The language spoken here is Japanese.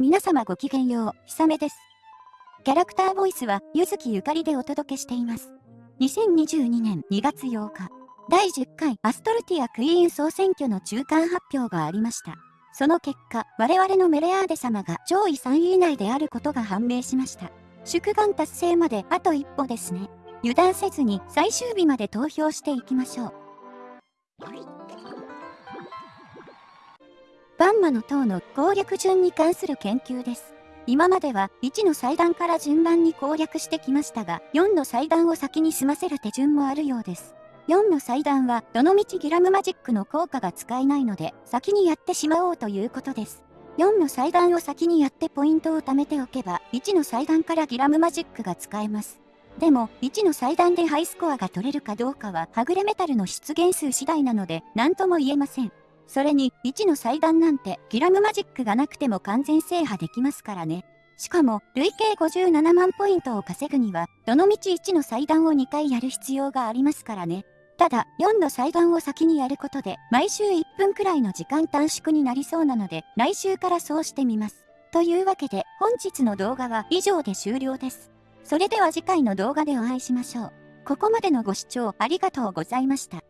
皆様ごきげんよう、ひさめです。キャラクターボイスは、ゆずきゆかりでお届けしています。2022年2月8日、第10回アストルティアクイーン総選挙の中間発表がありました。その結果、我々のメレアーデ様が上位3位以内であることが判明しました。祝願達成まであと一歩ですね。油断せずに最終日まで投票していきましょう。バンマの塔の攻略順に関する研究です。今までは1の祭壇から順番に攻略してきましたが、4の祭壇を先に済ませる手順もあるようです。4の祭壇は、どのみちギラムマジックの効果が使えないので、先にやってしまおうということです。4の祭壇を先にやってポイントを貯めておけば、1の祭壇からギラムマジックが使えます。でも、1の祭壇でハイスコアが取れるかどうかは、はぐれメタルの出現数次第なので、何とも言えません。それに、1の祭壇なんて、ギラムマジックがなくても完全制覇できますからね。しかも、累計57万ポイントを稼ぐには、どのみち1の祭壇を2回やる必要がありますからね。ただ、4の祭壇を先にやることで、毎週1分くらいの時間短縮になりそうなので、来週からそうしてみます。というわけで、本日の動画は以上で終了です。それでは次回の動画でお会いしましょう。ここまでのご視聴ありがとうございました。